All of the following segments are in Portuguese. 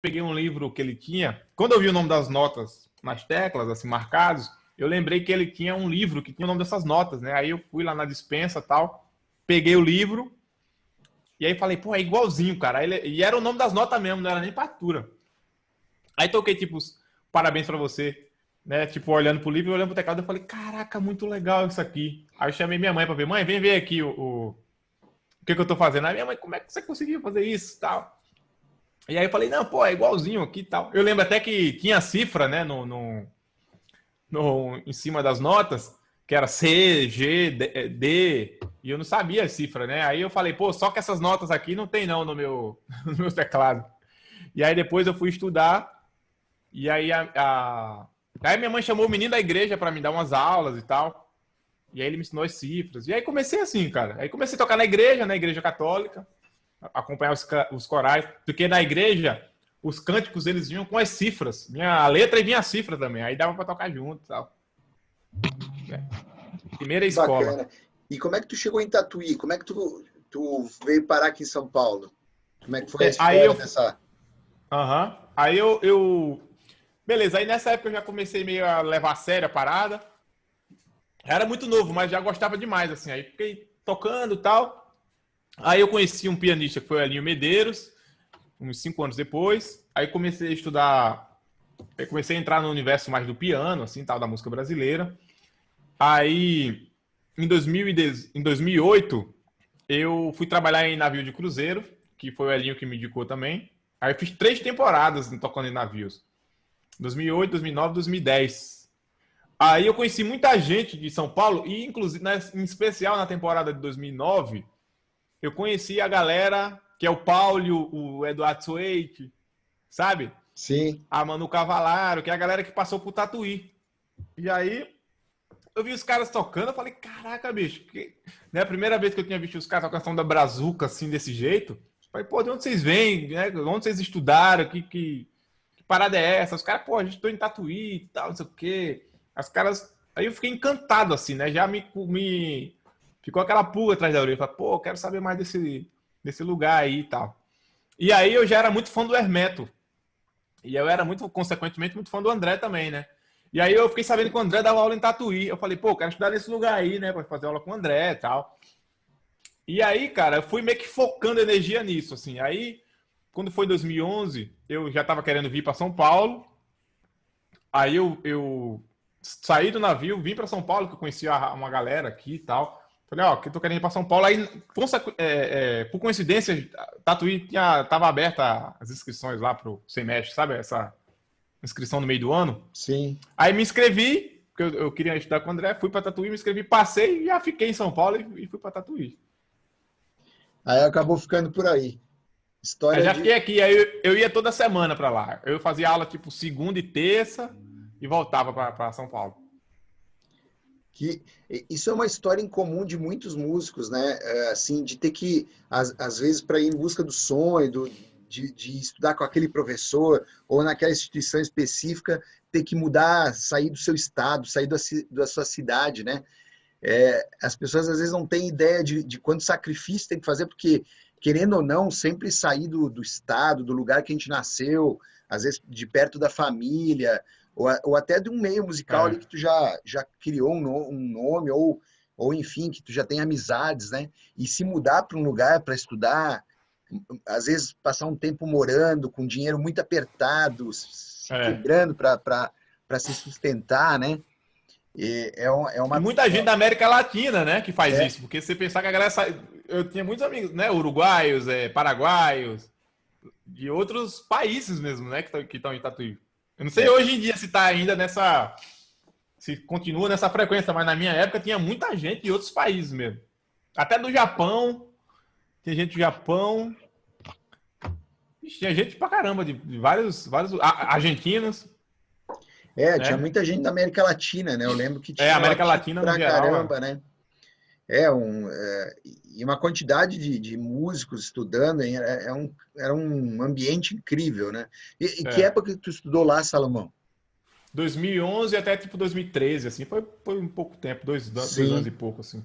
peguei um livro que ele tinha. Quando eu vi o nome das notas nas teclas, assim, marcados, eu lembrei que ele tinha um livro que tinha o nome dessas notas, né? Aí eu fui lá na dispensa tal, peguei o livro, e aí falei, pô, é igualzinho, cara. Ele, e era o nome das notas mesmo, não era nem partitura. Aí toquei, tipo, parabéns para você, né? Tipo, olhando pro livro e olhando pro teclado, eu falei, caraca, muito legal isso aqui. Aí eu chamei minha mãe para ver, mãe, vem ver aqui o, o, o que, que eu tô fazendo. Aí minha mãe, como é que você conseguiu fazer isso tal? E aí eu falei, não, pô, é igualzinho aqui e tal. Eu lembro até que tinha cifra, né, no, no, no, em cima das notas, que era C, G, D, D, e eu não sabia a cifra, né? Aí eu falei, pô, só que essas notas aqui não tem não no meu, no meu teclado. E aí depois eu fui estudar e aí a, a... aí minha mãe chamou o menino da igreja para me dar umas aulas e tal. E aí ele me ensinou as cifras. E aí comecei assim, cara. Aí comecei a tocar na igreja, na igreja católica, acompanhar os, os corais, porque na igreja os cânticos eles vinham com as cifras. Minha a letra e vinha a cifra também. Aí dava para tocar junto, e tal. É. Primeira escola. Bacana. E como é que tu chegou em Tatuí? Como é que tu, tu veio parar aqui em São Paulo? Como é que foi a é, história aí eu... dessa... Aham. Uhum. Aí eu, eu Beleza, aí nessa época eu já comecei meio a levar a sério a parada. Era muito novo, mas já gostava demais, assim. Aí fiquei tocando e tal. Aí eu conheci um pianista que foi o Elinho Medeiros, uns cinco anos depois. Aí comecei a estudar, comecei a entrar no universo mais do piano, assim, tal, da música brasileira. Aí, em, 2000 em 2008, eu fui trabalhar em navio de cruzeiro, que foi o Elinho que me indicou também. Aí eu fiz três temporadas tocando em navios. 2008, 2009, 2010. Aí eu conheci muita gente de São Paulo e, inclusive, em especial na temporada de 2009, eu conheci a galera que é o Paulo, o Eduardo Sueik, sabe? Sim. A Manu Cavalaro, que é a galera que passou por Tatuí. E aí eu vi os caras tocando, eu falei, caraca, bicho, que... né? A primeira vez que eu tinha visto os caras tocando da Brazuca assim, desse jeito, eu falei, pô, de onde vocês vêm? Né? Onde vocês estudaram? Que, que, parada é essa? Os caras, pô, a gente tô em Tatuí e tal, não sei o quê. As caras. Aí eu fiquei encantado, assim, né? Já me. me... Ficou aquela pulga atrás da orelha. Falei, pô, quero saber mais desse, desse lugar aí e tal. E aí eu já era muito fã do Hermeto. E eu era muito, consequentemente, muito fã do André também, né? E aí eu fiquei sabendo que o André dava aula em Tatuí. Eu falei, pô, quero estudar nesse lugar aí, né? Pra fazer aula com o André e tal. E aí, cara, eu fui meio que focando energia nisso, assim. Aí quando foi 2011, eu já estava querendo vir para São Paulo. Aí eu, eu saí do navio, vim para São Paulo, que eu conhecia uma galera aqui e tal. Falei, ó, que eu tô querendo ir para São Paulo. Aí, é, é, por coincidência, Tatuí tinha, tava aberta as inscrições lá pro semestre, sabe? Essa inscrição no meio do ano. Sim. Aí me inscrevi, porque eu, eu queria estudar com o André, fui para Tatuí, me inscrevi, passei e já fiquei em São Paulo e, e fui para Tatuí. Aí acabou ficando por aí. História eu já de... fiquei aqui, aí eu, eu ia toda semana para lá. Eu fazia aula tipo segunda e terça e voltava para São Paulo. Que isso é uma história em comum de muitos músicos, né? É, assim, de ter que às, às vezes para ir em busca do sonho, do, de, de, estudar com aquele professor ou naquela instituição específica, ter que mudar, sair do seu estado, sair da, da sua cidade, né? É, as pessoas às vezes não têm ideia de, de quanto sacrifício tem que fazer, porque querendo ou não, sempre sair do, do estado, do lugar que a gente nasceu, às vezes de perto da família, ou, ou até de um meio musical é. ali que tu já, já criou um, no, um nome, ou, ou enfim, que tu já tem amizades, né? E se mudar para um lugar para estudar, às vezes passar um tempo morando com dinheiro muito apertado, se é. quebrando para se sustentar, né? E é, é uma... E muita gente da América Latina, né, que faz é. isso, porque você pensar que a galera sai... Eu tinha muitos amigos, né, uruguaios, é, paraguaios, de outros países mesmo, né, que estão em Tatuí. Eu não sei é. hoje em dia se está ainda nessa... Se continua nessa frequência, mas na minha época tinha muita gente de outros países mesmo. Até do Japão, tinha gente do Japão, tinha gente pra caramba, de, de vários, vários argentinos. É, né? tinha muita gente da América Latina, né? Eu lembro que é, tinha. É, América Latina pra no geral, caramba, né? É, um, é, e uma quantidade de, de músicos estudando, hein? Era, é um, era um ambiente incrível, né? E, e é. que época que tu estudou lá, Salomão? 2011 até tipo 2013, assim, foi, foi um pouco tempo, dois, dois anos e pouco, assim.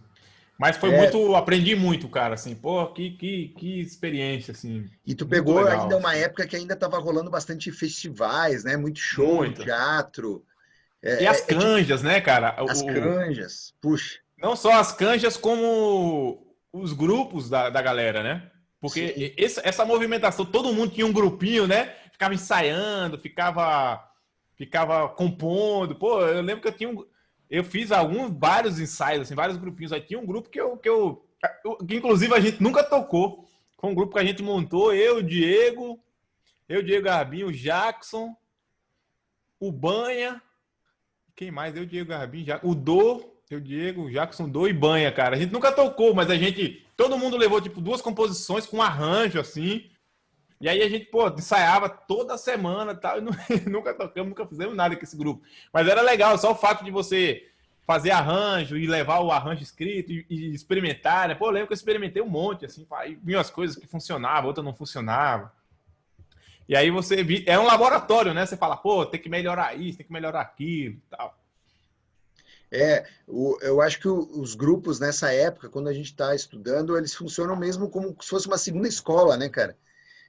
Mas foi é... muito, aprendi muito, cara, assim, pô, que, que, que experiência, assim. E tu pegou legal, ainda assim. uma época que ainda tava rolando bastante festivais, né? Muito show, muito. teatro. É, e as é, é canjas, né, cara? As o, canjas, puxa. Não só as canjas, como os grupos da, da galera, né? Porque esse, essa movimentação, todo mundo tinha um grupinho, né? Ficava ensaiando, ficava, ficava compondo. Pô, eu lembro que eu tinha um, eu fiz alguns, vários ensaios, assim, vários grupinhos. Aí tinha um grupo que eu, que eu, que inclusive a gente nunca tocou. Foi um grupo que a gente montou, eu, o Diego, eu, Diego Garbinho, o Jackson, o Banha, quem mais? Eu, Diego Garbim, já... o Do, eu, Diego, Jackson, Do e Banha, cara. A gente nunca tocou, mas a gente. Todo mundo levou, tipo, duas composições com arranjo, assim. E aí a gente, pô, ensaiava toda semana tal, e não, nunca tocamos, nunca fizemos nada com esse grupo. Mas era legal, só o fato de você fazer arranjo e levar o arranjo escrito e, e experimentar, né? Pô, eu lembro que eu experimentei um monte, assim, aí vinham as coisas que funcionavam, outras não funcionavam. E aí você é um laboratório, né? Você fala, pô, tem que melhorar isso, tem que melhorar aquilo tal. É, o, eu acho que o, os grupos nessa época, quando a gente está estudando, eles funcionam mesmo como se fosse uma segunda escola, né, cara?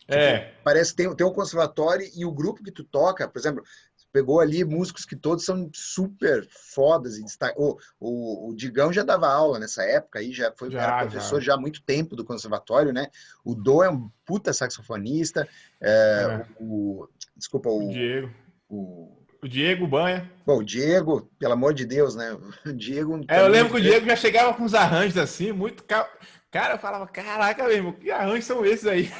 Tipo, é. Parece que tem, tem um conservatório e o grupo que tu toca, por exemplo, pegou ali músicos que todos são super fodas e destaca... o, o, o, Digão já dava aula nessa época aí já foi já, professor já. já. há muito tempo do conservatório né o Do é um puta saxofonista é, é. O, desculpa o, o Diego o, o Diego Banha bom o Diego pelo amor de Deus né o Diego é, eu lembro que o Diego já chegava com uns arranjos assim muito cara eu falava caraca mesmo que arranjos são esses aí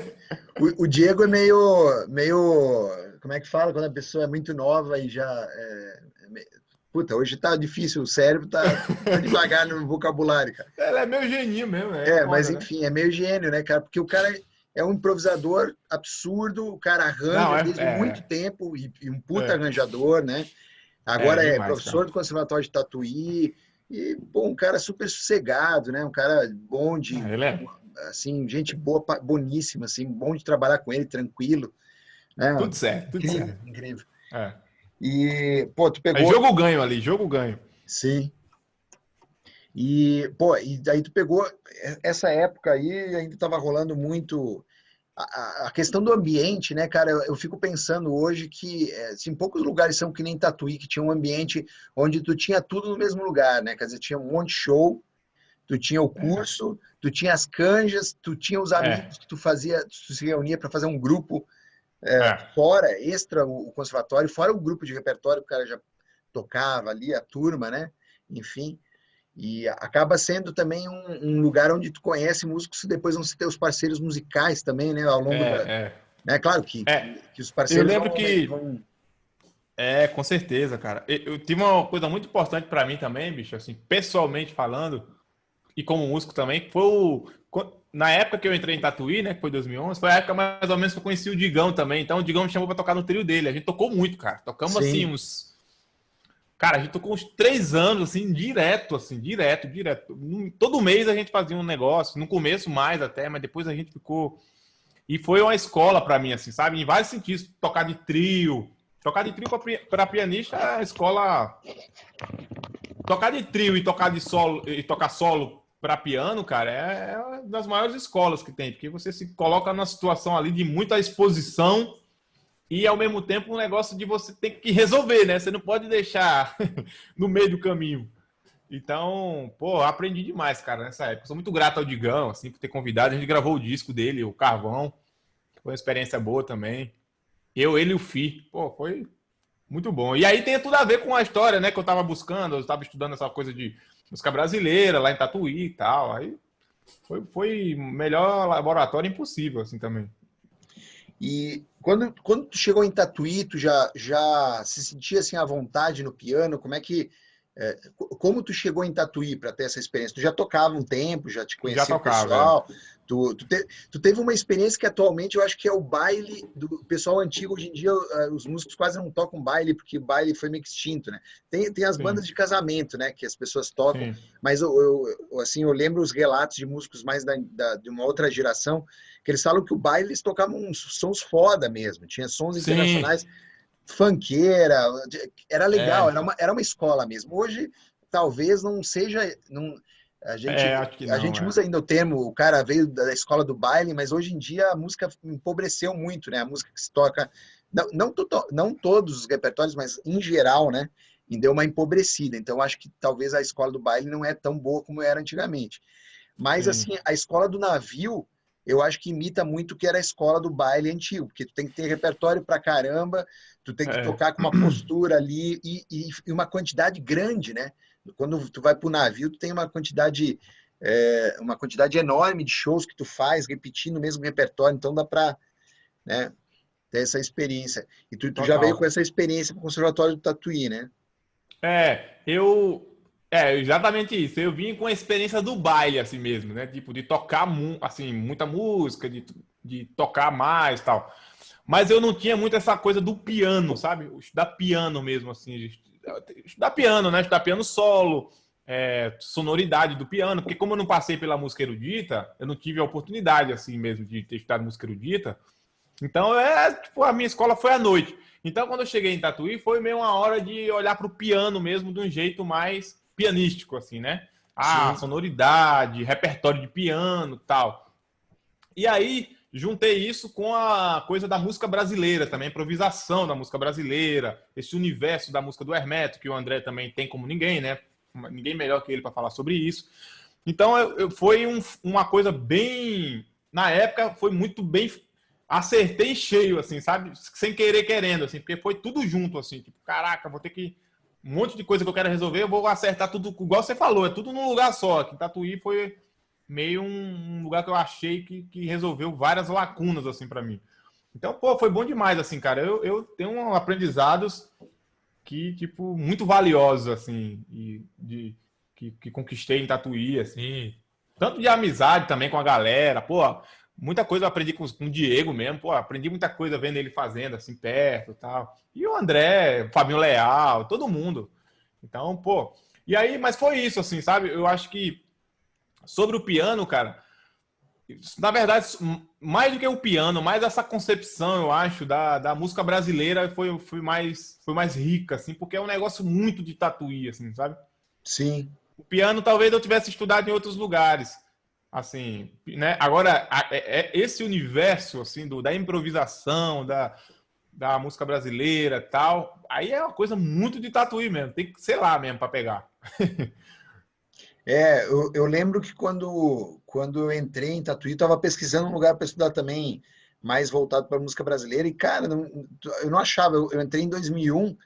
o, o Diego é meio meio como é que fala quando a pessoa é muito nova e já. É, é, puta, hoje tá difícil, o cérebro tá, tá devagar no vocabulário, cara. Ela é meio geninho mesmo, né? É, mas né? enfim, é meio gênio, né, cara? Porque o cara é um improvisador absurdo, o cara arranja Não, é, desde é, muito tempo e, e, um puta é. arranjador, né? Agora é, demais, professor cara. do Conservatório de Tatuí e, bom, um cara super sossegado, né? Um cara bom de... Ah, ele é. Assim, gente boa, boníssima, assim, bom de trabalhar com ele, tranquilo. É, tudo certo, tudo incrível, certo. Incrível. É. E, pô, tu pegou... É jogo ganho ali, jogo ganho. Sim. E, pô, e daí tu pegou essa época aí, ainda tava rolando muito a, a questão do ambiente, né, cara? Eu, eu fico pensando hoje que, é, assim, poucos lugares são que nem Tatuí, que tinha um ambiente onde tu tinha tudo no mesmo lugar, né? Quer dizer, tinha um monte de show, tu tinha o é. curso, é. tu tinha as canjas, tu tinha os amigos é. que tu fazia, tu se reunia para fazer um grupo é, é. fora, extra o conservatório, fora o grupo de repertório que o cara já tocava ali, a turma, né? Enfim, e acaba sendo também um, um lugar onde tu conhece músicos e depois vão ser teus parceiros musicais também, né? Ao longo é, da... É. Né? Claro que, é. que os parceiros Eu lembro vão, que... Vão... É, com certeza, cara. Eu, eu tive uma coisa muito importante para mim também, bicho, assim, pessoalmente falando, e como músico também, foi o na época que eu entrei em Tatuí, né, que foi 2011, foi a época mais ou menos que eu conheci o Digão também. Então o Digão me chamou para tocar no trio dele. A gente tocou muito, cara. Tocamos Sim. assim uns Cara, a gente tocou uns três anos, assim, direto, assim, direto, direto. Todo mês a gente fazia um negócio, no começo mais até, mas depois a gente ficou. E foi uma escola para mim, assim, sabe? Em vários sentidos. Tocar de trio. Tocar de trio para pianista é a escola. Tocar de trio e tocar de solo e tocar solo para piano, cara, é, é uma das maiores escolas que tem, porque você se coloca numa situação ali de muita exposição e ao mesmo tempo um negócio de você ter que resolver, né? Você não pode deixar no meio do caminho. Então, pô, aprendi demais, cara, nessa época. Sou muito grato ao Digão, assim, por ter convidado. A gente gravou o disco dele, o Carvão. Foi uma experiência boa também. Eu, ele e o Fi. Pô, foi muito bom. E aí tem tudo a ver com a história, né, que eu tava buscando. Eu tava estudando essa coisa de música brasileira, lá em Tatuí e tal. Aí foi, foi melhor laboratório impossível, assim, também. E quando, quando tu chegou em Tatuí, tu já, já se sentia, assim, à vontade no piano? Como é que... É, como tu chegou em Tatuí para ter essa experiência? Tu já tocava um tempo, já te conhecia já tocava, pessoal? É. Tu, tu, te, tu, teve uma experiência que atualmente eu acho que é o baile do pessoal antigo. Hoje em dia, eh, os músicos quase não tocam baile, porque o baile foi meio extinto, né? Tem, tem as Sim. bandas de casamento, né? Que as pessoas tocam. Sim. Mas eu, eu, assim, eu lembro os relatos de músicos mais da, da, de uma outra geração, que eles falam que o baile eles tocavam uns sons foda mesmo. Tinha sons Sim. internacionais, funkeira, era legal, é. era, uma, era uma escola mesmo. Hoje, talvez não seja... Não, A gente, é, não, a gente é. usa ainda o termo, o cara veio da escola do baile, mas hoje em dia a música empobreceu muito, né? A música que se toca, não, não, não todos os repertórios, mas em geral, né? E deu uma empobrecida. Então, acho que talvez a escola do baile não é tão boa como era antigamente. Mas, Sim. assim, a escola do navio, eu acho que imita muito o que era a escola do baile antigo, porque tu tem que ter repertório pra caramba, tu tem que é. tocar com uma postura ali e, e, e, uma quantidade grande, né? Quando tu vai pro navio, tu tem uma quantidade é, uma quantidade enorme de shows que tu faz, repetindo o mesmo repertório, então dá para né, ter essa experiência. E tu, tu já veio com essa experiência para o Conservatório do Tatuí, né? É, eu é, exatamente isso. Eu vim com a experiência do baile, assim mesmo, né? Tipo, de tocar, assim, muita música, de, de tocar mais tal. Mas eu não tinha muito essa coisa do piano, sabe? Estudar piano mesmo, assim. Estudar piano, né? Estudar piano solo, é, sonoridade do piano. Porque como eu não passei pela música erudita, eu não tive a oportunidade, assim mesmo, de ter estudado música erudita. Então, é, tipo, a minha escola foi à noite. Então, quando eu cheguei em Tatuí, foi meio uma hora de olhar para o piano mesmo de um jeito mais pianístico, assim, né? Ah, Sim. sonoridade, repertório de piano tal. E aí, juntei isso com a coisa da música brasileira também, improvisação da música brasileira, esse universo da música do Hermeto, que o André também tem como ninguém, né? Ninguém melhor que ele para falar sobre isso. Então, eu, eu foi um, uma coisa bem. Na época, foi muito bem. Acertei cheio, assim, sabe? Sem querer, querendo, assim, porque foi tudo junto, assim. Tipo, caraca, vou ter que um monte de coisa que eu quero resolver, eu vou acertar tudo, igual você falou, é tudo num lugar só. Aqui em Tatuí foi meio um, lugar que eu achei que, que resolveu várias lacunas, assim, para mim. Então, pô, foi bom demais, assim, cara. Eu, eu tenho aprendizados que, tipo, muito valiosos, assim, e de, que, que conquistei em Tatuí, assim. Tanto de amizade também com a galera, pô, muita coisa eu aprendi com, com o Diego mesmo, pô, aprendi muita coisa vendo ele fazendo assim perto, tal. E o André, o Fabinho Leal, todo mundo. Então, pô, e aí, mas foi isso assim, sabe? Eu acho que sobre o piano, cara, na verdade, mais do que o piano, mais essa concepção, eu acho, da, da música brasileira foi, foi, mais, foi mais rica, assim, porque é um negócio muito de tatuí, assim, sabe? Sim. O piano talvez eu tivesse estudado em outros lugares, assim, né? Agora, é, é, esse universo, assim, do, da improvisação, da, da música brasileira tal, aí é uma coisa muito de tatuí mesmo, tem que ser lá mesmo para pegar. é, eu, eu, lembro que quando, quando eu entrei em Tatuí, estava pesquisando um lugar para estudar também mais voltado para música brasileira, e cara, não, eu não achava, eu, eu entrei em 2001,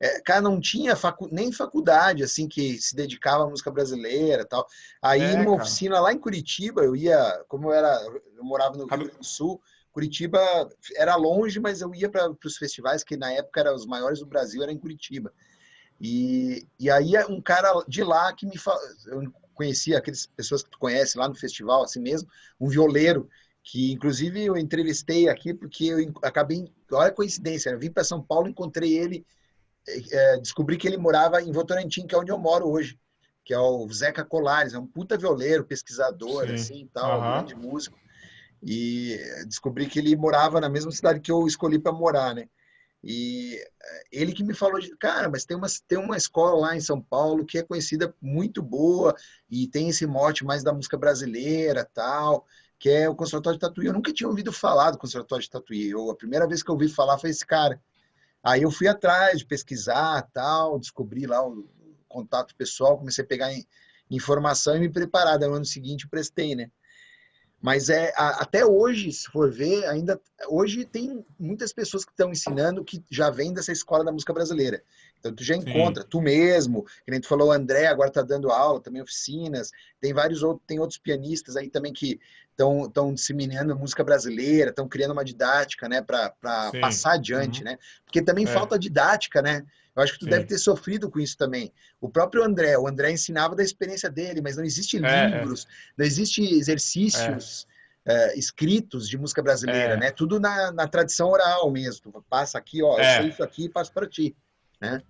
é, cara, não tinha facu nem faculdade, assim, que se dedicava à música brasileira tal. Aí, é, numa oficina lá em Curitiba, eu ia, como eu era, eu morava no Rio Grande do Sul, Curitiba era longe, mas eu ia para os festivais, que na época eram os maiores do Brasil, era em Curitiba. E, e aí, um cara de lá que me falou, eu conhecia aquelas pessoas que tu conhece lá no festival, assim mesmo, um violeiro, que inclusive eu entrevistei aqui porque eu acabei, olha a coincidência, eu vim para São Paulo, encontrei ele é, descobri que ele morava em Votorantim, que é onde eu moro hoje, que é o Zeca Colares, é um puta violeiro, pesquisador, Sim. assim, tal, uhum. grande músico. E descobri que ele morava na mesma cidade que eu escolhi para morar, né? E é, ele que me falou de, cara, mas tem uma, tem uma escola lá em São Paulo que é conhecida muito boa e tem esse mote mais da música brasileira, tal, que é o Conservatório de Tatuí. Eu nunca tinha ouvido falar do Conservatório de Tatuí. Eu, a primeira vez que eu ouvi falar foi esse cara. Aí eu fui atrás de pesquisar, tal, descobri lá o contato pessoal, comecei a pegar informação e me preparar. No ano seguinte prestei, né? Mas é até hoje, se for ver, ainda hoje tem muitas pessoas que estão ensinando que já vêm dessa escola da música brasileira. Então tu já encontra, Sim. tu mesmo, que nem tu falou, o André agora está dando aula, também oficinas, tem vários outros, tem outros pianistas aí também que estão disseminando música brasileira, estão criando uma didática, né, para passar adiante, uhum. né? Porque também é. falta didática, né? Eu acho que tu Sim. deve ter sofrido com isso também. O próprio André, o André ensinava da experiência dele, mas não existe é, é. livros, é. não existe exercícios é. escritos de música brasileira, é. né? Tudo na, na tradição oral mesmo. Tu passa aqui, ó, eu sei isso aqui e passo para ti, né?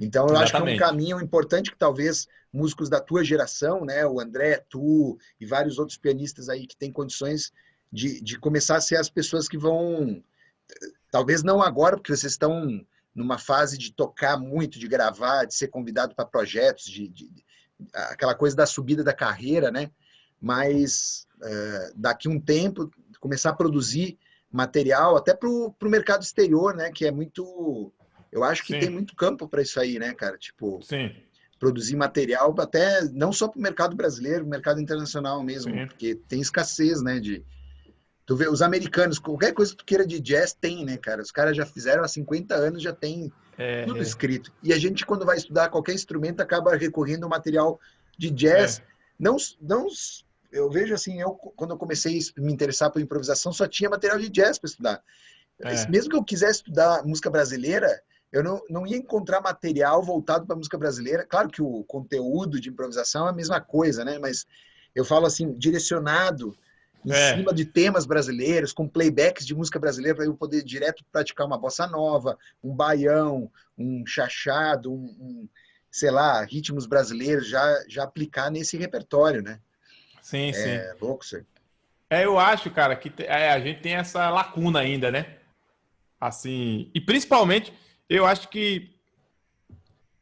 Então, eu Exatamente. acho que é um caminho importante que talvez músicos da tua geração, né, o André, tu e vários outros pianistas aí que têm condições de, de começar a ser as pessoas que vão, talvez não agora, porque vocês estão numa fase de tocar muito, de gravar, de ser convidado para projetos, de, de, aquela coisa da subida da carreira, né? Mas é, daqui um tempo começar a produzir material até para o mercado exterior, né? Que é muito, eu acho que Sim. tem muito campo para isso aí, né, cara? Tipo, Sim. produzir material até não só para o mercado brasileiro, mercado internacional mesmo, Sim. porque tem escassez, né? De tu vê os americanos, qualquer coisa que tu queira de jazz tem, né, cara? Os caras já fizeram há 50 anos, já tem é, tudo é. escrito. E a gente, quando vai estudar qualquer instrumento, acaba recorrendo ao material de jazz. É. Não, não, eu vejo assim, eu quando eu comecei a me interessar por improvisação, só tinha material de jazz para estudar. É. Mesmo que eu quisesse estudar música brasileira, eu não, não ia encontrar material voltado para música brasileira. Claro que o conteúdo de improvisação é a mesma coisa, né? Mas eu falo assim, direcionado em é. cima de temas brasileiros, com playbacks de música brasileira, para eu poder direto praticar uma bossa nova, um baião, um chachado, um, um, sei lá, ritmos brasileiros, já, já aplicar nesse repertório, né? Sim, é sim. É louco isso. É, eu acho, cara, que é, a gente tem essa lacuna ainda, né? Assim, e principalmente, eu acho que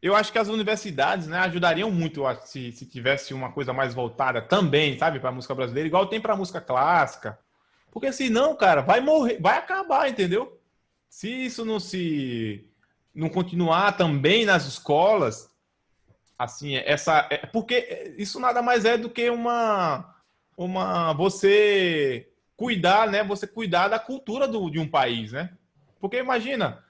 eu acho que as universidades né, ajudariam muito se, se tivesse uma coisa mais voltada também, sabe, para música brasileira, igual tem para música clássica. Porque senão, cara, vai morrer, vai acabar, entendeu? Se isso não se não continuar também nas escolas, assim, essa é, porque isso nada mais é do que uma uma você cuidar, né? Você cuidar da cultura do, de um país, né? Porque imagina,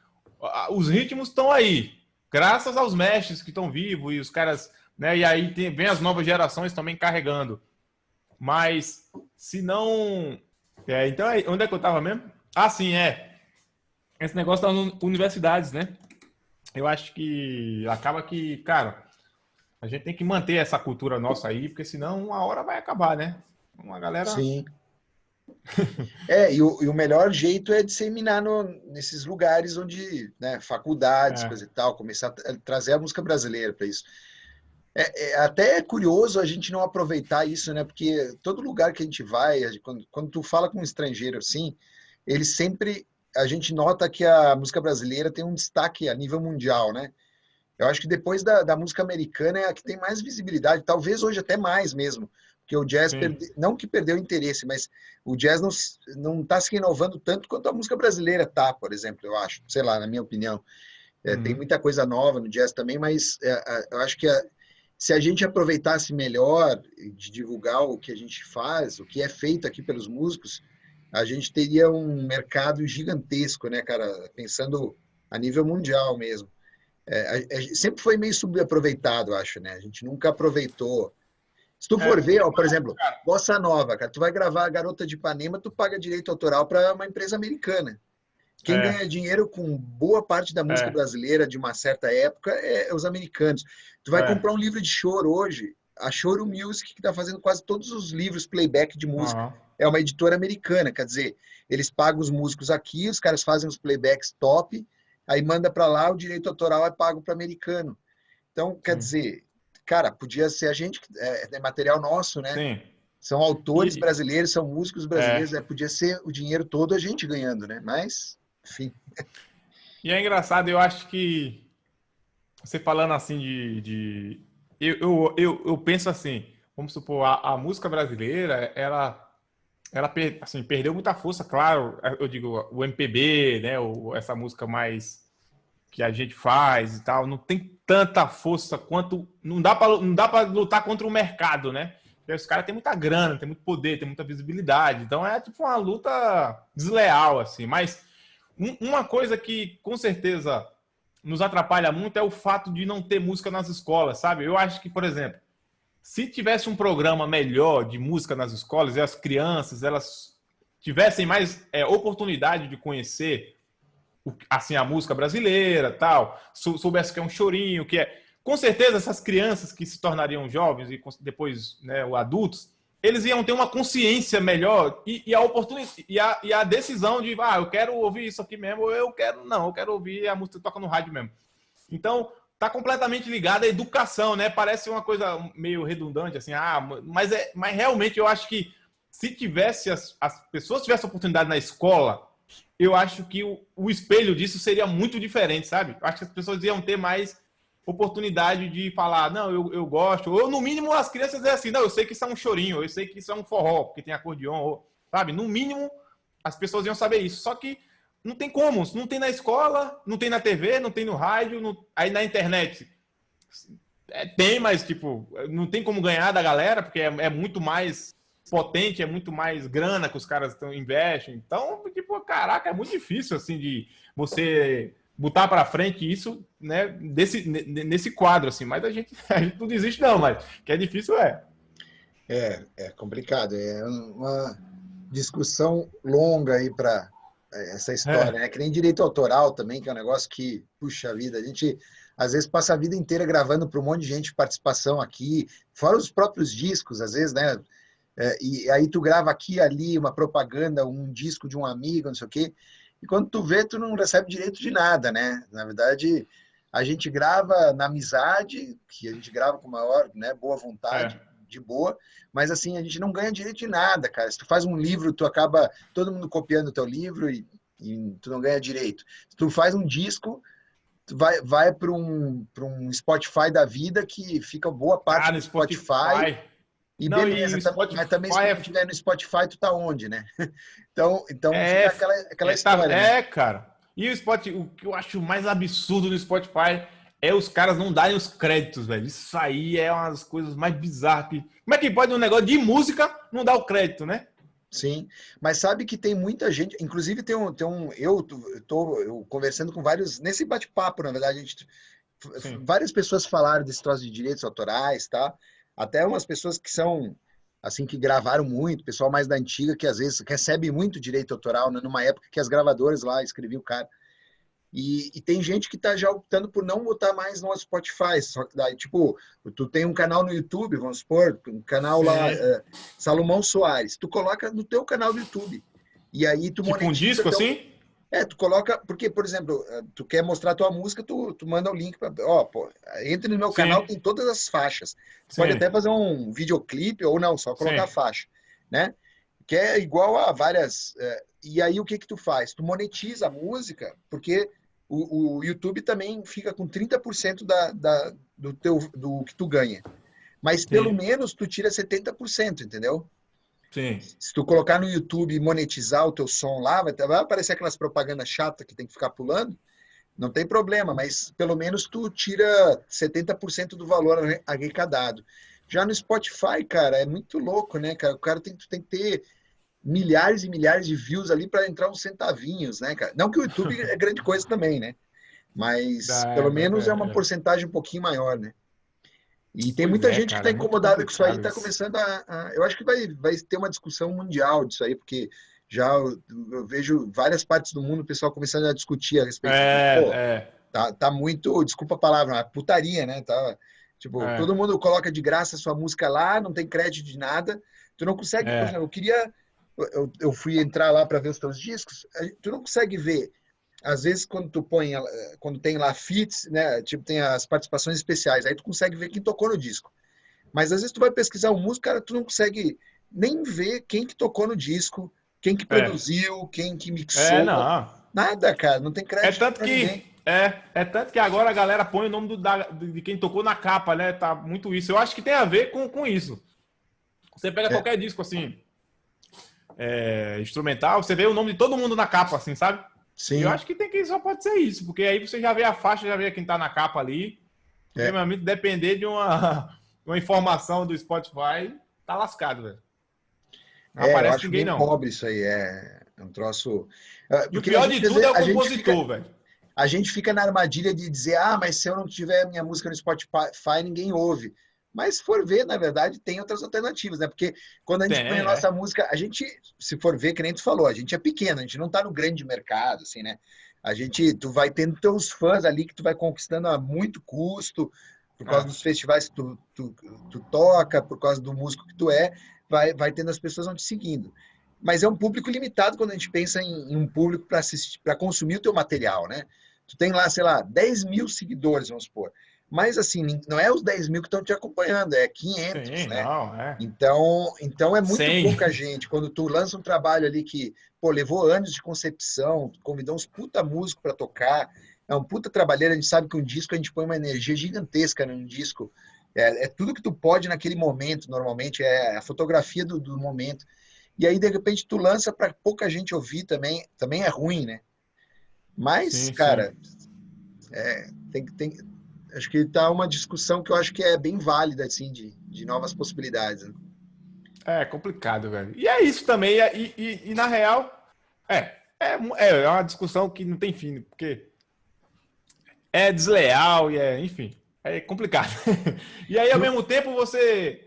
os ritmos estão aí, graças aos mestres que estão vivos e os caras, né? E aí tem, vem as novas gerações também carregando. Mas se não. É, então, onde é que eu tava mesmo? Ah, sim, é. Esse negócio das universidades, né? Eu acho que acaba que, cara, a gente tem que manter essa cultura nossa aí, porque senão uma hora vai acabar, né? Uma galera. Sim. é, e o, e o, melhor jeito é disseminar no, nesses lugares onde, né, faculdades, é. coisa e tal, começar a trazer a música brasileira para isso. É, é, até é curioso a gente não aproveitar isso, né? Porque todo lugar que a gente vai, quando, quando tu fala com um estrangeiro assim, ele sempre, a gente nota que a música brasileira tem um destaque a nível mundial, né? Eu acho que depois da, da música americana é a que tem mais visibilidade, talvez hoje até mais mesmo, porque o jazz, perde... não que perdeu interesse, mas o jazz não está se renovando tanto quanto a música brasileira tá, por exemplo, eu acho, sei lá, na minha opinião. É, uhum. Tem muita coisa nova no jazz também, mas é, eu acho que a, se a gente aproveitasse melhor de divulgar o que a gente faz, o que é feito aqui pelos músicos, a gente teria um mercado gigantesco, né, cara? Pensando a nível mundial mesmo. É, sempre foi meio subaproveitado, acho, né? A gente nunca aproveitou se tu for é, ver, ó, por exemplo, Bossa Nova, cara, tu vai gravar a Garota de Ipanema, tu paga direito autoral para uma empresa americana. Quem é. ganha dinheiro com boa parte da música é. brasileira de uma certa época é, os americanos. Tu vai é. comprar um livro de choro hoje, a Choro Music, que está fazendo quase todos os livros playback de música. Uhum. É uma editora americana, quer dizer, eles pagam os músicos aqui, os caras fazem os playbacks top, aí manda para lá, o direito autoral é pago para americano. Então, quer dizer, cara, podia ser a gente, é, é material nosso, né? Sim. São autores e... brasileiros, são músicos brasileiros, é. É, podia ser o dinheiro todo a gente ganhando, né? Mas, enfim. E é engraçado, eu acho que você falando assim de. de... Eu, eu, eu, eu, penso assim, vamos supor, a, a música brasileira, ela ela assim, perdeu muita força, claro, eu digo, o MPB, né, o, essa música mais que a gente faz e tal, não tem tanta força quanto. Não dá para lutar contra o mercado, né? Os caras têm muita grana, tem muito poder, tem muita visibilidade. Então é tipo uma luta desleal, assim. Mas um, uma coisa que com certeza nos atrapalha muito é o fato de não ter música nas escolas, sabe? Eu acho que, por exemplo, se tivesse um programa melhor de música nas escolas e as crianças elas tivessem mais é, oportunidade de conhecer assim a música brasileira, tal, soubesse que é um chorinho, que é com certeza essas crianças que se tornariam jovens e depois né, adultos, eles iam ter uma consciência melhor e, e a oportunidade e a, e a, decisão de ah, eu quero ouvir isso aqui mesmo, ou eu quero não, eu quero ouvir a música toca no rádio mesmo. Então, tá completamente ligado à educação, né? Parece uma coisa meio redundante assim, ah, mas é, mas realmente eu acho que se tivesse as, as pessoas tivessem oportunidade na escola, eu acho que o, o espelho disso seria muito diferente, sabe? Eu acho que as pessoas iam ter mais oportunidade de falar, não, eu, eu gosto. Ou no mínimo as crianças dizem assim, não, eu sei que isso é um chorinho, eu sei que isso é um forró, porque tem acordeon, ou, sabe? No mínimo as pessoas iam saber isso. Só que não tem como, não tem na escola, não tem na TV, não tem no rádio, não... aí na internet. É, tem, mas tipo, não tem como ganhar da galera, porque é, é muito mais potente, é muito mais grana que os caras tão, investem. Então, tipo, caraca, é muito difícil assim de você botar para frente isso, né, desse, nesse quadro assim. Mas a gente, a gente não desiste não, mas que é difícil é. É, é complicado, é uma discussão longa aí para é, essa história, é. né? Que nem direito autoral também, que é um negócio que, puxa vida, a gente às vezes passa a vida inteira gravando para um monte de gente participação aqui, fora os próprios discos, às vezes, né? É, e aí tu grava aqui ali uma propaganda, um disco de um amigo, não sei o quê, e quando tu vê, tu não recebe direito de nada, né? Na verdade, a gente grava na amizade, que a gente grava com maior né, boa vontade, é. de boa, mas assim, a gente não ganha direito de nada, cara. Se tu faz um livro, tu acaba todo mundo copiando o teu livro e, e tu não ganha direito. Se tu faz um disco, vai, vai para um, um Spotify da vida que fica boa parte ah, do Spotify. Spotify. E não, beleza, e Spotify, mas também se tu estiver no Spotify, tu tá onde, né? Então, então é, aquela, aquela é, história. Tá, né? É, cara. E o Spotify, o que eu acho mais absurdo no Spotify é os caras não darem os créditos, velho. Isso aí é uma das coisas mais bizarras. Que... Como é que pode um negócio de música não dar o crédito, né? Sim, mas sabe que tem muita gente, inclusive tem um, tem um eu tô eu conversando com vários, nesse bate-papo, na verdade, a gente, várias pessoas falaram desse troço de direitos autorais, tá? Até umas pessoas que são, assim, que gravaram muito, pessoal mais da antiga, que às vezes recebe muito direito autoral, né? numa época que as gravadoras lá escreviam o cara. E, e, tem gente que está já optando por não botar mais no Spotify. Só que daí, tipo, tu tem um canal no YouTube, vamos supor, um canal Sim. lá, uh, Salomão Soares. Tu coloca no teu canal do YouTube. E aí tu tipo um disco teu... assim? É, tu coloca, porque, por exemplo, eh, tu quer mostrar tua música, tu, tu manda o link para, ó, pô, entre no meu Sim. canal, tem todas as faixas. Pode até fazer um videoclipe ou não, só colocar Sim. a faixa, né? Que é igual a várias. Uh, e aí o que que tu faz? Tu monetiza a música, porque o, o YouTube também fica com 30% da, da, do, teu, do que tu ganha. Mas pelo menos tu tira 70%, entendeu? Sim. Se tu colocar no YouTube e monetizar o teu som lá, vai, vai aparecer aquelas propagandas chatas que tem que ficar pulando. Não tem problema, mas pelo menos tu tira 70% do valor arrecadado. Já no Spotify, cara, é muito louco, né, cara? O cara tem, tu tem que ter milhares e milhares de views ali para entrar uns centavinhos, né, cara? Não que o YouTube é grande coisa também, né? Mas Dá, pelo menos é, é uma porcentagem um pouquinho maior, né? E tem muita é, gente cara, que está incomodada com isso aí, está começando a, a, Eu acho que vai, vai ter uma discussão mundial disso aí, porque já eu, eu vejo várias partes do mundo o pessoal começando a discutir a respeito. É, Pô, é. Tá, tá muito, desculpa a palavra, putaria, né? Tá, tipo, é. todo mundo coloca de graça a sua música lá, não tem crédito de nada. Tu não consegue, é. por exemplo, eu queria eu, eu fui entrar lá para ver os teus discos, tu não consegue ver. Às vezes, quando tu põe, quando tem lá fits, né, tipo, tem as participações especiais, aí tu consegue ver quem tocou no disco. Mas às vezes tu vai pesquisar o músico, cara, tu não consegue nem ver quem que tocou no disco, quem que é. produziu, é. quem que mixou. É, não. Nada, cara, não tem crédito. É tanto que ninguém. é, é tanto que agora a galera põe o nome do, da, de quem tocou na capa, né? Tá muito isso. Eu acho que tem a ver com, com isso. Você pega é. qualquer disco assim, é, instrumental, você vê o nome de todo mundo na capa, assim, sabe? Sim. Eu acho que tem que só pode ser isso, porque aí você já vê a faixa, já vê quem tá na capa ali. É. Realmente depender de uma, uma informação do Spotify, tá lascado, velho. Não é, aparece ninguém, não. pobre isso aí, é, é um troço... Ah, e o pior de tudo é o compositor, velho. A gente fica na armadilha de dizer, ah, mas se eu não tiver minha música no Spotify, ninguém ouve. Mas se for ver, na verdade, tem outras alternativas, né? Porque quando a gente tem, põe a nossa é. música, a gente, se for ver, que nem tu falou, a gente é pequeno, a gente não tá no grande mercado, assim, né? A gente, tu vai tendo teus fãs ali que tu vai conquistando a muito custo, por causa ah. dos festivais que tu, tu, tu, toca, por causa do músico que tu é, vai, vai tendo as pessoas vão te seguindo. Mas é um público limitado quando a gente pensa em, em um público para assistir, para consumir o teu material, né? Tu tem lá, sei lá, 10 mil seguidores, vamos supor. Mas, assim, não é os 10 mil que estão te acompanhando, é 500, Sim, né? não, é. Então, então é muito 100. pouca gente. Quando tu lança um trabalho ali que, pô, levou anos de concepção, convidou uns puta músicos para tocar, é um puta trabalheiro, a gente sabe que um disco a gente põe uma energia gigantesca num disco. É, é tudo que tu pode naquele momento, normalmente, é a fotografia do, do momento. E aí, de repente, tu lança para pouca gente ouvir também, também é ruim, né? Mas, Sim, cara, é, tem, tem, acho que tá uma discussão que eu acho que é bem válida, assim, de, de novas possibilidades. Né? É complicado, velho. E é isso também. E, e, e na real, é, é, é uma discussão que não tem fim, porque é desleal e é, enfim, é complicado. e aí, ao mesmo tempo, você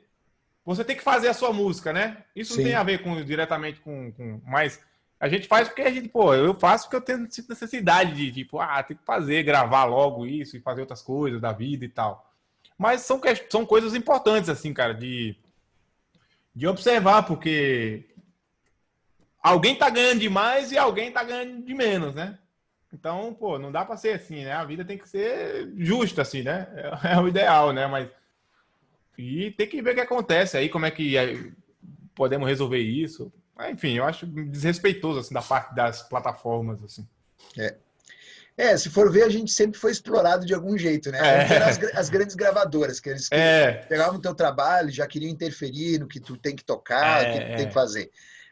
você tem que fazer a sua música, né? Isso Sim. não tem a ver com diretamente com, com. Mas a gente faz porque a gente, pô, eu faço porque eu tenho necessidade de, tipo, ah, tem que fazer, gravar logo isso e fazer outras coisas da vida e tal. Mas são, são coisas importantes, assim, cara, de, de observar, porque alguém tá ganhando demais e alguém tá ganhando de menos, né? Então, pô, não dá pra ser assim, né? A vida tem que ser justa, assim, né? É, é o ideal, né? Mas. E tem que ver o que acontece aí, como é que é, podemos resolver isso. Mas, Enfim, eu acho desrespeitoso, assim, da parte das plataformas, assim. É, se for ver, a gente sempre foi explorado de algum jeito, né? É. As, as grandes gravadoras, que eles É, pegavam o teu trabalho, já queriam interferir no que tu tem que tocar, É, o que tu é. tem que fazer.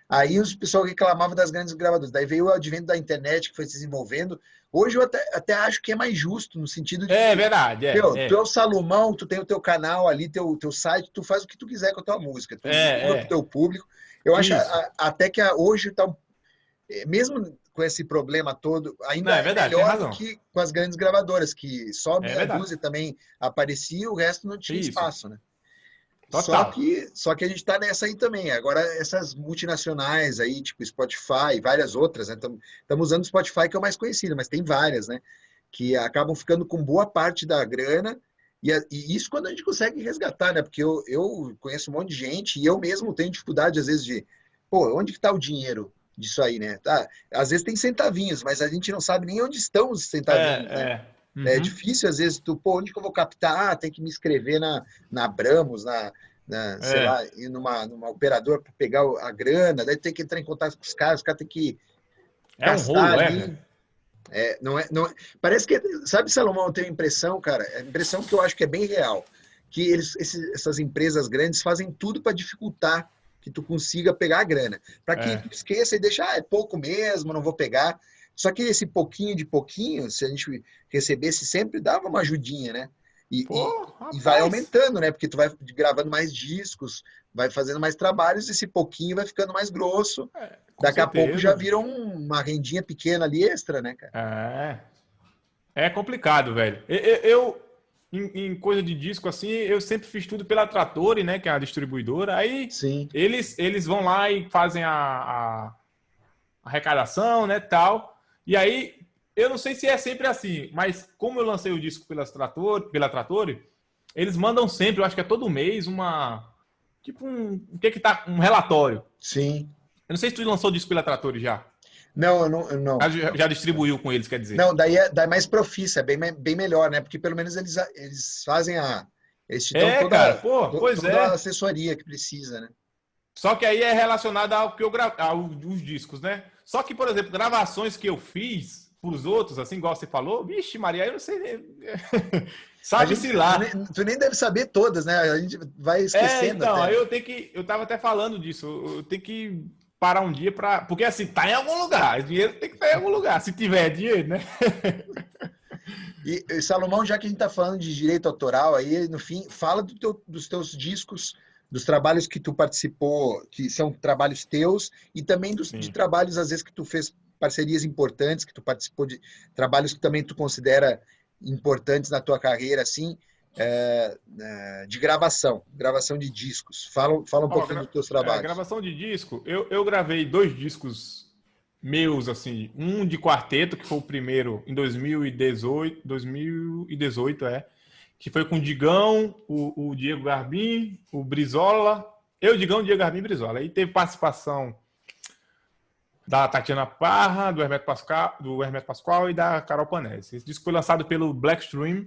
Aí os pessoal reclamavam das grandes gravadoras. Daí veio o advento da internet que foi se desenvolvendo. Hoje eu até, até acho que é mais justo, no sentido de é que, verdade, é. é. tu é o Salomão, tu tem o teu canal ali, teu, teu site, tu faz o que tu quiser com a tua música. Tu É, é. pro teu público. Eu acho a- até que a- hoje tá um- eh, mesmo com esse problema todo, ainda Não, é é, verdade, melhor do que com as grandes gravadoras, que só meia verdade. dúzia também aparecia, o resto não tinha Isso. espaço, né? Total. Só que, só que a gente está nessa aí também. Agora, essas multinacionais aí, tipo Spotify e várias outras, né? Estamos usando o Spotify, que é o mais conhecido, mas tem várias, né? Que acabam ficando com boa parte da grana. E, e isso quando a gente consegue resgatar, né? Porque eu, eu conheço um monte de gente e eu mesmo tenho dificuldade, às vezes, de... Pô, onde que está o dinheiro disso aí, né? Tá, às vezes tem centavinhos, mas a gente não sabe nem onde estão os centavinhos, né? É, é. É Uhum. difícil, às vezes, tu, pô, onde que eu vou captar? Ah, tem que me inscrever na, na Abramos, na, na, sei É. lá, ir numa, numa operadora para pegar a grana, daí tem que entrar em contato com os caras, os caras têm que É um rolo, é, ali. É, não é, não é- parece que, sabe, Salomão, eu tenho a impressão, cara, a impressão que eu acho que é bem real, que eles, esses- essas empresas grandes fazem tudo para dificultar que tu consiga pegar a grana, para que É. tu esqueça e deixa, ah, é pouco mesmo, não vou pegar. Só que esse pouquinho de pouquinho, se a gente recebesse sempre, dava uma ajudinha, né? E, Pô, e vai aumentando, né? Porque tu vai gravando mais discos, vai fazendo mais trabalhos, esse pouquinho vai ficando mais grosso. É, Daqui a certeza. pouco já vira um- uma rendinha pequena ali extra, né, cara? É. É complicado, velho. Eu, eu- eu, em, em coisa de disco assim, eu sempre fiz tudo pela Trattori, né? Que é a distribuidora. Aí Sim. eles, eles vão lá e fazem a, a arrecadação, né? Tal. E aí, eu não sei se é sempre assim, mas como eu lancei o disco pela Trattori, pela Trattori eles mandam sempre, eu acho que é todo mês, uma. Tipo um. O que que tá? Um relatório. Sim. Eu não sei se tu lançou o disco pela Trattori já. Não, eu não. eu não. Já, já distribuiu com eles, quer dizer. Não, daí é, daí é mais profissa, é bem, bem melhor, né? Porque pelo menos eles, eles fazem a. Eles te É, toda, cara, pô, to- pois toda é. a assessoria que precisa, né? Só que aí é relacionado ao que eu gra... aos discos, né? Só que, por exemplo, gravações que eu fiz pros outros, assim, igual você falou, vixe, Maria, eu não sei. Sabe-se lá. Tu nem, tu nem deve saber todas, né? A gente vai É, esquecendo. então, até. eu tenho que. Eu tava até falando disso. Eu tenho que parar um dia pra. Porque assim, tá em algum lugar. O dinheiro tem que estar em algum lugar. Se tiver dinheiro, né? E, e, Salomão, já que a gente está falando de direito autoral, aí no fim, fala do teu- dos teus discos, dos trabalhos que tu participou, que são trabalhos teus, e também dos, Sim. de trabalhos, às vezes, que tu fez parcerias importantes, que tu participou de trabalhos que também tu considera importantes na tua carreira, assim, é, é, de gravação, gravação de discos. Fala, fala um Ó, pouquinho dos teus É, trabalhos. gravação de disco, eu, eu gravei dois discos meus, assim, um de quarteto, que foi o primeiro em 2018, 2018 é, que foi com o Digão, o, o Diego Garbim, o Brizola, eu, Digão, Diego Garbim e Brizola. Aí teve participação da Tatiana Parra, do Hermeto Pascal, do Hermeto Pascoal e da Carol Panese. Esse disco foi lançado pelo Blackstream,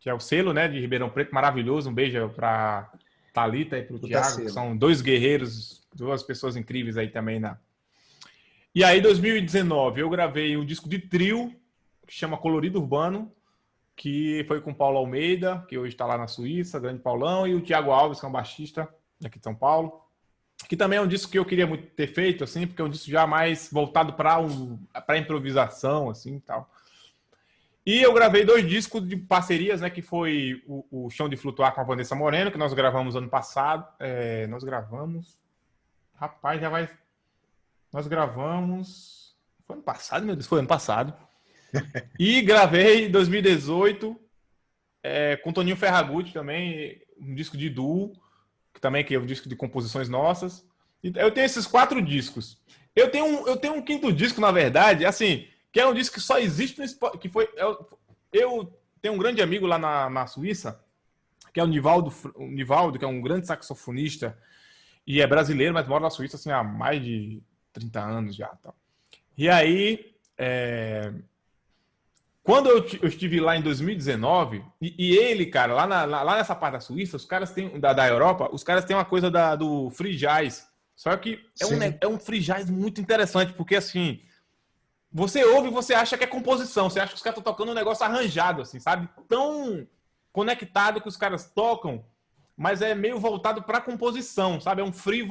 que é o selo, né, de Ribeirão Preto, maravilhoso. Um beijo para Talita e para o Thiago, que são dois guerreiros, duas pessoas incríveis aí também na. E aí, 2019, eu gravei um disco de trio que chama Colorido Urbano, que foi com o Paulo Almeida, que hoje está lá na Suíça, grande Paulão, e o Thiago Alves, que é um baixista aqui de São Paulo. Que também é um disco que eu queria muito ter feito, assim, porque é um disco já mais voltado para um, para improvisação, assim, tal. E eu gravei dois discos de parcerias, né? Que foi o, o Chão de Flutuar com a Vanessa Moreno, que nós gravamos ano passado. É, nós gravamos. Rapaz, já vai. Nós gravamos. Foi ano passado, meu Deus? Foi ano passado. e gravei em 2018 é, com Toninho Ferragutti também, um disco de duo, que também que é um disco de composições nossas. Eu tenho esses quatro discos. Eu tenho um, eu tenho um quinto disco, na verdade, assim, que é um disco que só existe no Spotify, que foi eu, eu, tenho um grande amigo lá na, na Suíça, que é o Nivaldo, o Nivaldo, que é um grande saxofonista e é brasileiro, mas mora na Suíça assim há mais de 30 anos já, tá? E aí, é... quando eu, eu, estive lá em 2019, e, e ele, cara, lá, na, lá, nessa parte da Suíça, os caras têm, da, da Europa, os caras têm uma coisa da, do free jazz. Só que é um, é um free jazz muito interessante, porque assim, você ouve e você acha que é composição. Você acha que os caras estão tocando um negócio arranjado, assim, sabe? Tão conectado que os caras tocam, mas é meio voltado para composição, sabe? É um free,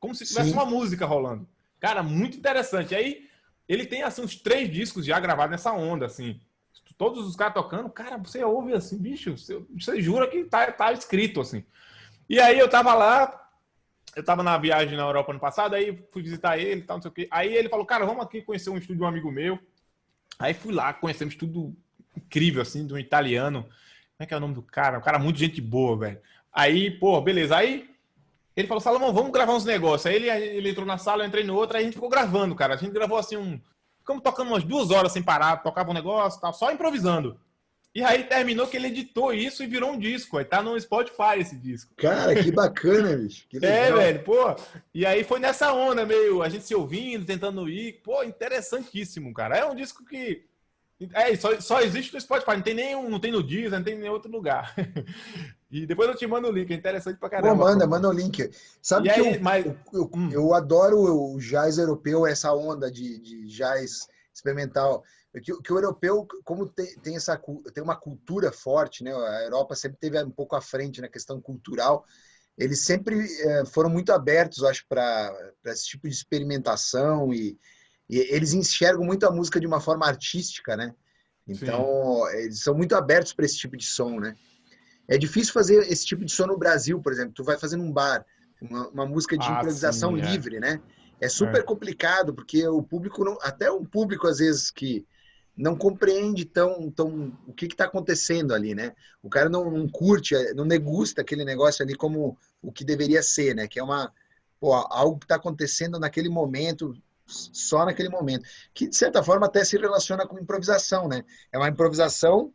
como se tivesse Sim. uma música rolando. Cara, muito interessante. Aí ele tem assim uns três discos já gravados nessa onda, assim. Todos os caras tocando, cara, você ouve assim, bicho, você, você jura que tá, tá escrito assim. E aí eu tava lá, eu tava na viagem na Europa ano passado, aí fui visitar ele, tal, não sei o quê. Aí ele falou, cara, vamos aqui conhecer um estúdio de um amigo meu. Aí fui lá, conhecemos tudo incrível, assim, de um italiano. Como é que é o nome do cara? Um cara muito gente boa, velho. Aí, pô, beleza. Aí ele falou, Salomão, vamos gravar uns negócios. Aí ele, ele entrou na sala, eu entrei no outro, aí a gente ficou gravando, cara. A gente gravou assim um. Ficamos tocando umas duas horas sem parar, tocava um negócio tal, só improvisando. E aí terminou que ele editou isso e virou um disco. Aí tá no Spotify esse disco. Cara, que bacana, bicho. Que é, velho, pô. E aí foi nessa onda, meio a gente se ouvindo, tentando ir. Pô, interessantíssimo, cara. É um disco que. É, só, só existe no Spotify, não tem nenhum, não tem no Deezer, não tem em nenhum outro lugar. e depois eu te mando o link, é interessante pra caramba. Pô, manda, manda o link. Sabe e que aí, eu, mas... eu, eu, hum. eu, adoro o jazz europeu, essa onda de, de jazz experimental. Que, que, o europeu, como tem, tem, essa, tem uma cultura forte, né? A Europa sempre teve um pouco à frente na questão cultural. Eles sempre é, foram muito abertos, acho, para esse tipo de experimentação e, e, eles enxergam muito a música de uma forma artística, né? Então, Sim. eles são muito abertos para esse tipo de som, né? É difícil fazer esse tipo de som no Brasil, por exemplo. Tu vai fazer num bar, uma, uma música de ah, improvisação sim, é. livre, né? É super é. complicado, porque o público, não, até um público, às vezes, que não compreende tão, tão o que está acontecendo ali, né? O cara não, não, curte, não degusta aquele negócio ali como o que deveria ser, né? Que é uma pô, algo que está acontecendo naquele momento, só naquele momento, que de certa forma até se relaciona com improvisação, né? É uma improvisação,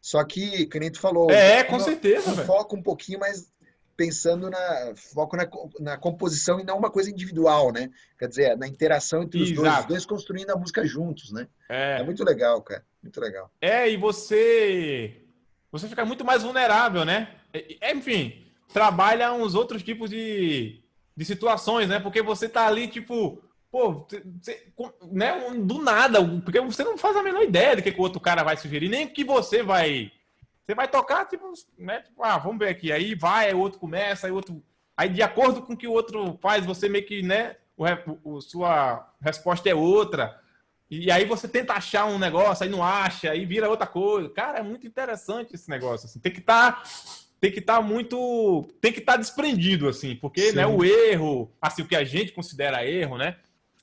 só que, que nem tu falou, é, com certeza, um foco um pouquinho mais pensando na foco na, na, composição e não uma coisa individual, né? Quer dizer, na interação entre os dois, os dois construindo a música juntos, né? É. é muito legal, cara. Muito legal. É, e você você fica muito mais vulnerável, né? Enfim, trabalha uns outros tipos de, de situações, né? Porque você tá ali, tipo, pô, você, né? Do nada, porque você não faz a menor ideia do que, que o outro cara vai sugerir, nem que você vai você vai tocar, tipo, né? Tipo, ah, vamos ver aqui. Aí vai, aí o outro começa, aí outro. Aí, de acordo com o que o outro faz, você meio que, né? O, o, sua resposta é outra. E aí você tenta achar um negócio, aí não acha, aí vira outra coisa. Cara, é muito interessante esse negócio. Assim. Tem que estar. Tá, tem que estar tá muito. Tem que estar tá desprendido, assim, porque né, o erro, assim, o que a gente considera erro, né?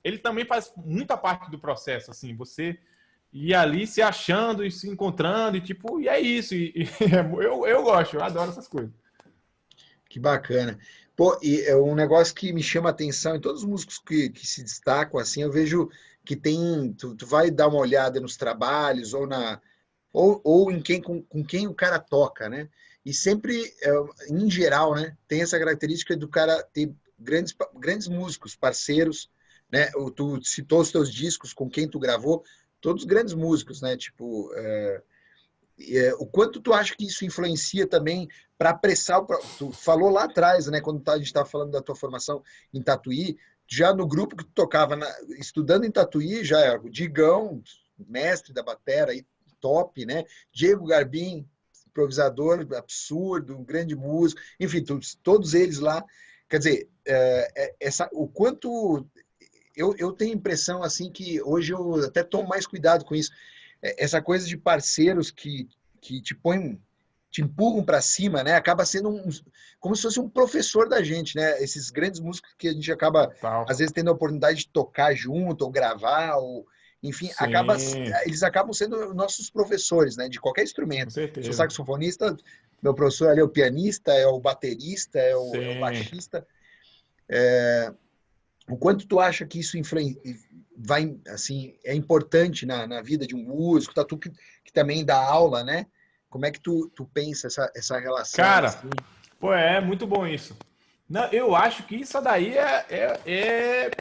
Ele também faz muita parte do processo, assim. Você e ali se achando e se encontrando, e tipo, e é isso. E, e eu, eu gosto, eu adoro essas coisas. Que bacana. Pô, e é um negócio que me chama a atenção em todos os músicos que, que se destacam, assim, eu vejo que tem. Tu, tu vai dar uma olhada nos trabalhos ou na. Ou, ou em quem com, com quem o cara toca, né? E sempre, é, em geral, né, tem essa característica do cara ter grandes, grandes músicos, parceiros, né? Tu citou os teus discos, com quem tu gravou, todos grandes músicos, né? Tipo, é, é, o quanto tu acha que isso influencia também para apressar, tu falou lá atrás, né, quando tá, a gente estava falando da tua formação em Tatuí, já no grupo que tu tocava, na, estudando em Tatuí, já era o Digão, mestre da batera, top, né, Diego Garbim, improvisador absurdo, um grande músico, enfim, todos, todos eles lá, quer dizer, é, é, essa, o quanto eu, eu tenho impressão assim que hoje eu até tomo mais cuidado com isso, é, essa coisa de parceiros que, que te põem, te empurram para cima, né? Acaba sendo um, como se fosse um professor da gente, né? Esses grandes músicos que a gente acaba, às vezes, tendo a oportunidade de tocar junto, ou gravar, ou enfim, acaba, eles acabam sendo nossos professores, né? De qualquer instrumento. Sou saxofonista, meu professor ali é o pianista, é o baterista, é o, é o baixista. É, o quanto tu acha que isso vai, assim, é importante na, na vida de um músico, tá? Tu que, que, também dá aula, né? Como é que tu, tu pensa essa, essa relação? Cara, assim? pô, é muito bom isso. Não, eu acho que isso daí é, é, é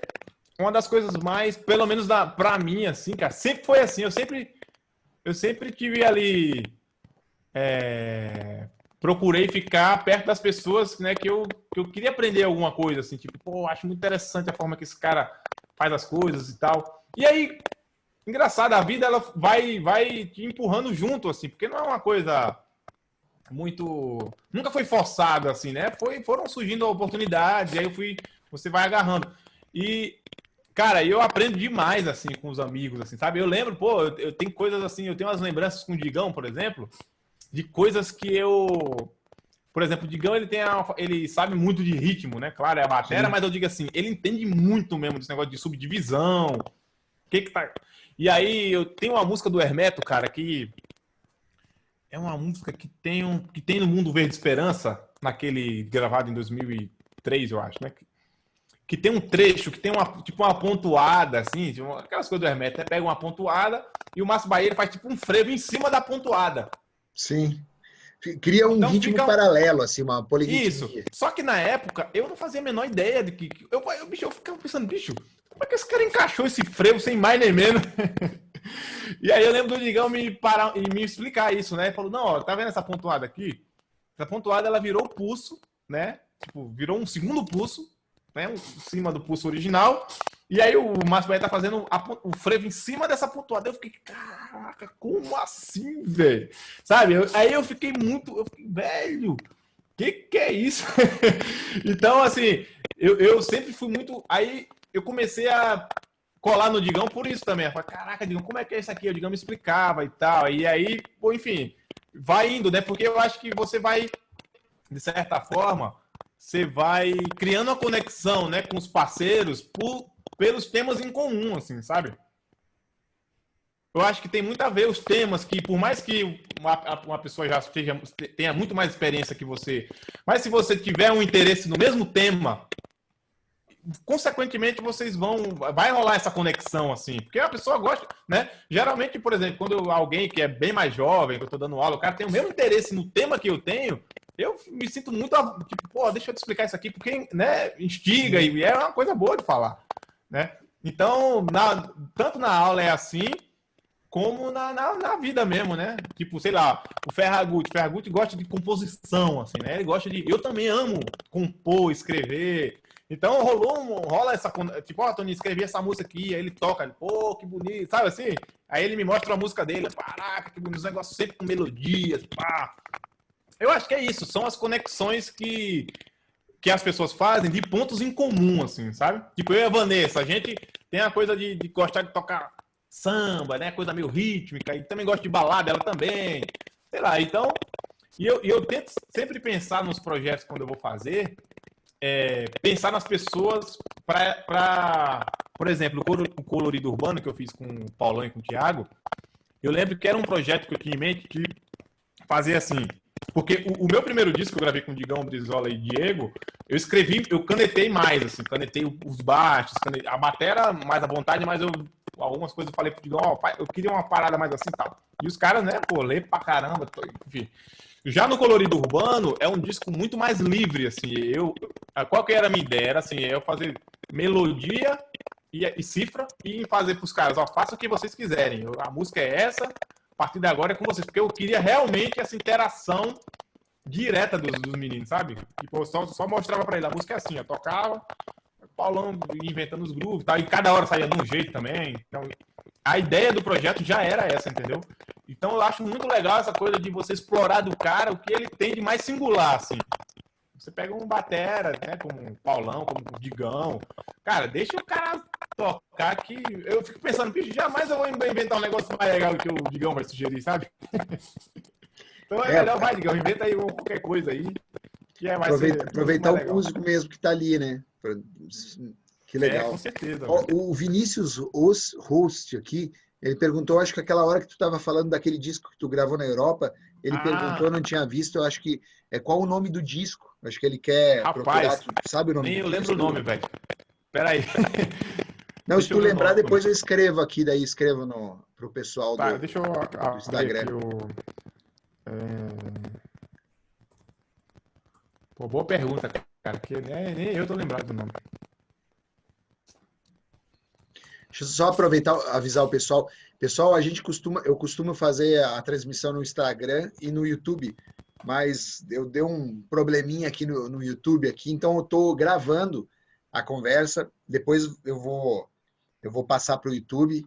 uma das coisas mais, pelo menos da, pra mim, assim, cara, sempre foi assim. Eu sempre, eu sempre tive ali é, procurei ficar perto das pessoas né, que, eu, que eu queria aprender alguma coisa, assim, tipo, pô, acho muito interessante a forma que esse cara faz as coisas e tal. E aí, engraçado, a vida ela vai, vai te empurrando junto, assim, porque não é uma coisa muito. Nunca foi forçado, assim, né? Foi, foram surgindo oportunidades, e aí eu fui. Você vai agarrando. E, cara, eu aprendo demais, assim, com os amigos, assim, sabe? Eu lembro, pô, eu, eu tenho coisas assim, eu tenho umas lembranças com o Digão, por exemplo, de coisas que eu. Por exemplo, o Digão ele tem a, ele sabe muito de ritmo, né? Claro, é a bateria, mas eu digo assim, ele entende muito mesmo desse negócio de subdivisão. O que que tá. E aí eu tenho uma música do Hermeto, cara, que é uma música que tem um que tem no Mundo Verde Esperança, naquele gravado em 2003, eu acho, né? Que tem um trecho que tem uma tipo uma pontuada assim, tipo, aquelas coisas do Hermeto, né? Pega uma pontuada e o Márcio Bahia faz tipo um frevo em cima da pontuada. Sim. Cria um então, ritmo fica... paralelo, assim, uma poliritmia. Isso. Só que na época, eu não fazia a menor ideia de que... Eu, eu, bicho, eu ficava pensando, bicho, como é que esse cara encaixou esse frevo sem mais nem menos? e aí eu lembro do Digão me parar e me explicar isso, né? Ele falou, não, ó, tá vendo essa pontuada aqui? Essa pontuada, ela virou pulso, né? Tipo, virou um segundo pulso, né? Em cima do pulso original. E aí o Márcio Bahia tá fazendo a, o frevo em cima dessa pontuada. Eu fiquei, caraca, como assim, velho? Sabe? Eu, aí eu fiquei muito, eu fiquei, velho, que que é isso? então, assim, eu, eu sempre fui muito. Aí eu comecei a colar no Digão por isso também. Eu falei, caraca, Digão, como é que é isso aqui? O Digão me explicava e tal. E aí, pô, enfim, vai indo, né? Porque eu acho que você vai, de certa forma, você vai criando uma conexão, né, com os parceiros por pelos temas em comum, assim, sabe? Eu acho que tem muito a ver os temas que, por mais que uma, uma pessoa já esteja, tenha muito mais experiência que você, mas se você tiver um interesse no mesmo tema, consequentemente vocês vão vai rolar essa conexão assim porque a pessoa gosta né geralmente por exemplo quando alguém que é bem mais jovem que eu estou dando aula o cara tem o mesmo interesse no tema que eu tenho eu me sinto muito tipo pô deixa eu te explicar isso aqui porque né instiga e é uma coisa boa de falar né? Então, na, tanto na aula é assim, como na, na, na, vida mesmo, né? Tipo, sei lá, o Ferragut, o Ferragut gosta de composição, assim, né? Ele gosta de... Eu também amo compor, escrever. Então, rolou um, rola essa... Tipo, ó, oh, Tony, escrevi essa música aqui, aí ele toca, ele, pô, que bonito, sabe assim? Aí ele me mostra a música dele, caraca, que bonito, os negócios sempre com melodias, pá. Eu acho que é isso, são as conexões que que as pessoas fazem de pontos em comum, assim, sabe? Tipo, eu e a Vanessa, a gente tem a coisa de, de gostar de tocar samba, né? Coisa meio rítmica, e também gosta de balada, ela também. Sei lá, então. E eu, eu tento sempre pensar nos projetos quando eu vou fazer, é, pensar nas pessoas para. Por exemplo, o Colorido Urbano que eu fiz com o Paulão e com o Thiago, eu lembro que era um projeto que eu tinha em mente de fazer assim porque o, o, meu primeiro disco que eu gravei com Digão, Brizola e Diego, eu escrevi, eu canetei mais, assim, canetei os baixos, canetei, a bateria mais à vontade, mas eu algumas coisas eu falei pro Digão, ó, eu queria uma parada mais assim tal. E os caras, né, pô, lê pra caramba, enfim. Já no Colorido Urbano, é um disco muito mais livre, assim, eu... Qual que era a minha ideia? Era, assim, eu fazer melodia e, e cifra e fazer pros caras, ó, faça o que vocês quiserem. A música é essa, partir de agora é com vocês, porque eu queria realmente essa interação direta dos, dos meninos, sabe? Tipo, eu só, só mostrava para ele, a música é assim, eu tocava, Paulão inventando os grooves, tá? e cada hora saía de um jeito também. Então, a ideia do projeto já era essa, entendeu? Então eu acho muito legal essa coisa de você explorar do cara o que ele tem de mais singular, assim. Você pega um batera, né, como um Paulão, como um Digão. Cara, deixa o cara tocar que eu fico pensando, bicho, jamais eu vou inventar um negócio mais legal que o Digão vai sugerir, sabe? então é, é melhor, vai, Digão, inventa aí qualquer coisa aí. Que é mais Aproveita, ser, aproveitar o músico mesmo que tá ali, né? Que legal. É, com certeza. o Vinícius Os Host aqui, ele perguntou, acho que aquela hora que tu estava falando daquele disco que tu gravou na Europa, ele ah. perguntou, não tinha visto, eu acho que é qual o nome do disco? Acho que ele quer Rapaz, procurar, sabe o nome? Nem eu lembro o nome, velho. Peraí. Não, deixa se tu lembrar, depois eu escrevo aqui, daí escrevo no, pro pessoal tá, do, deixa eu, do Instagram. Eu, é... Pô, boa pergunta, cara, que nem, nem eu tô lembrado do nome. Deixa eu só aproveitar, avisar o pessoal. Pessoal, a gente costuma, eu costumo fazer a transmissão no Instagram e no YouTube, mas eu dei um probleminha aqui no, no YouTube aqui, então eu estou gravando a conversa. Depois eu vou eu vou passar para o YouTube